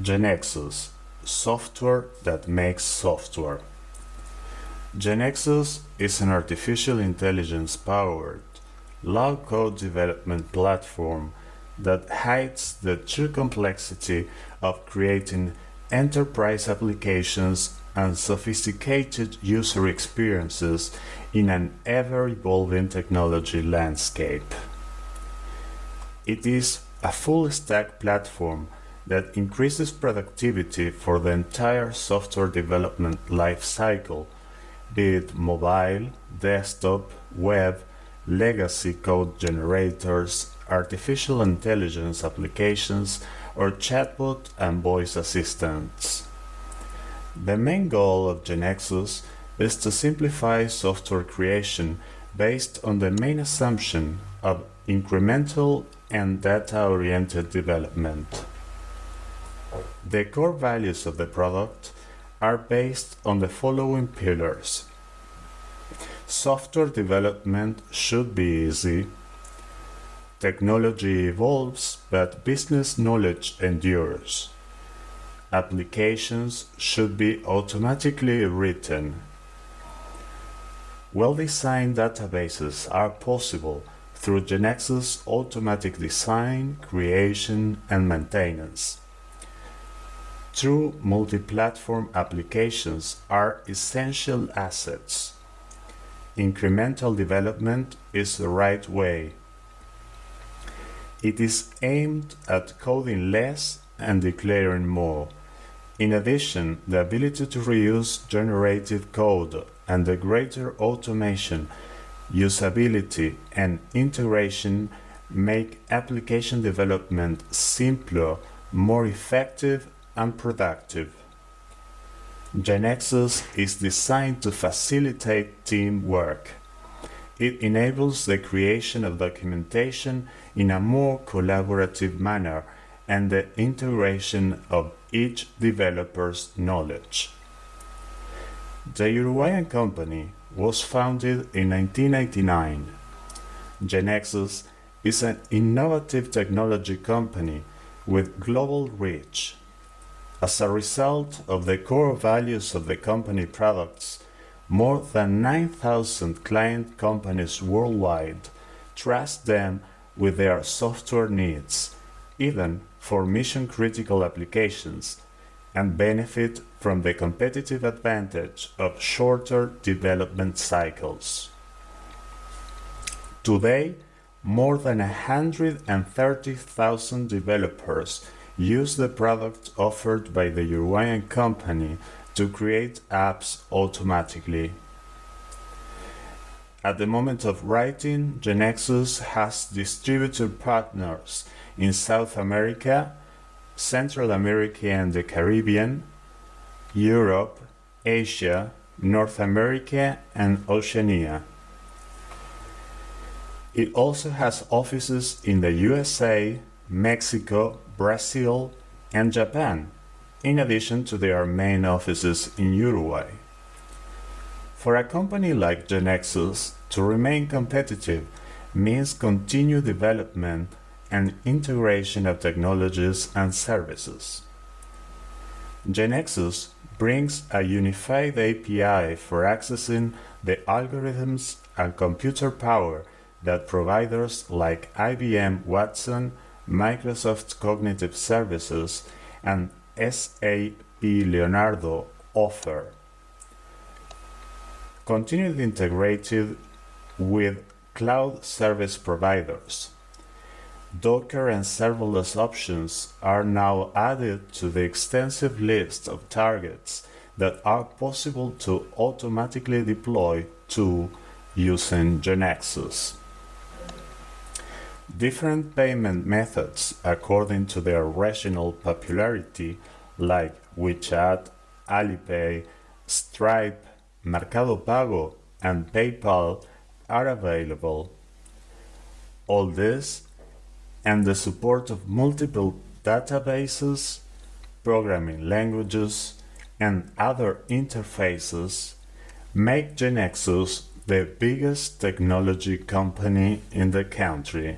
GeneXus, software that makes software. GeneXus is an artificial intelligence powered, low code development platform that hides the true complexity of creating enterprise applications and sophisticated user experiences in an ever evolving technology landscape. It is a full stack platform that increases productivity for the entire software development lifecycle, be it mobile, desktop, web, legacy code generators, artificial intelligence applications, or chatbot and voice assistants. The main goal of GeneXus is to simplify software creation based on the main assumption of incremental and data-oriented development. The core values of the product are based on the following pillars. Software development should be easy. Technology evolves, but business knowledge endures. Applications should be automatically written. Well-designed databases are possible through GeneXus automatic design, creation, and maintenance. True multi-platform applications are essential assets. Incremental development is the right way. It is aimed at coding less and declaring more. In addition, the ability to reuse generated code and the greater automation, usability, and integration make application development simpler, more effective, and productive. GeneXus is designed to facilitate teamwork. It enables the creation of documentation in a more collaborative manner and the integration of each developer's knowledge. The Uruguayan company was founded in 1989. GeneXus is an innovative technology company with global reach. As a result of the core values of the company products, more than 9,000 client companies worldwide trust them with their software needs, even for mission-critical applications, and benefit from the competitive advantage of shorter development cycles. Today, more than 130,000 developers use the product offered by the Uruguayan company to create apps automatically. At the moment of writing, GeneXus has distributor partners in South America, Central America and the Caribbean, Europe, Asia, North America and Oceania. It also has offices in the USA, Mexico, Brazil, and Japan, in addition to their main offices in Uruguay. For a company like GeneXus to remain competitive means continued development and integration of technologies and services. GeneXus brings a unified API for accessing the algorithms and computer power that providers like IBM Watson Microsoft Cognitive Services, and SAP Leonardo offer. Continued integrated with cloud service providers. Docker and serverless options are now added to the extensive list of targets that are possible to automatically deploy to using GeneXus. Different payment methods according to their regional popularity like WeChat, Alipay, Stripe, Mercado Pago, and PayPal are available. All this and the support of multiple databases, programming languages, and other interfaces make GeneXus the biggest technology company in the country.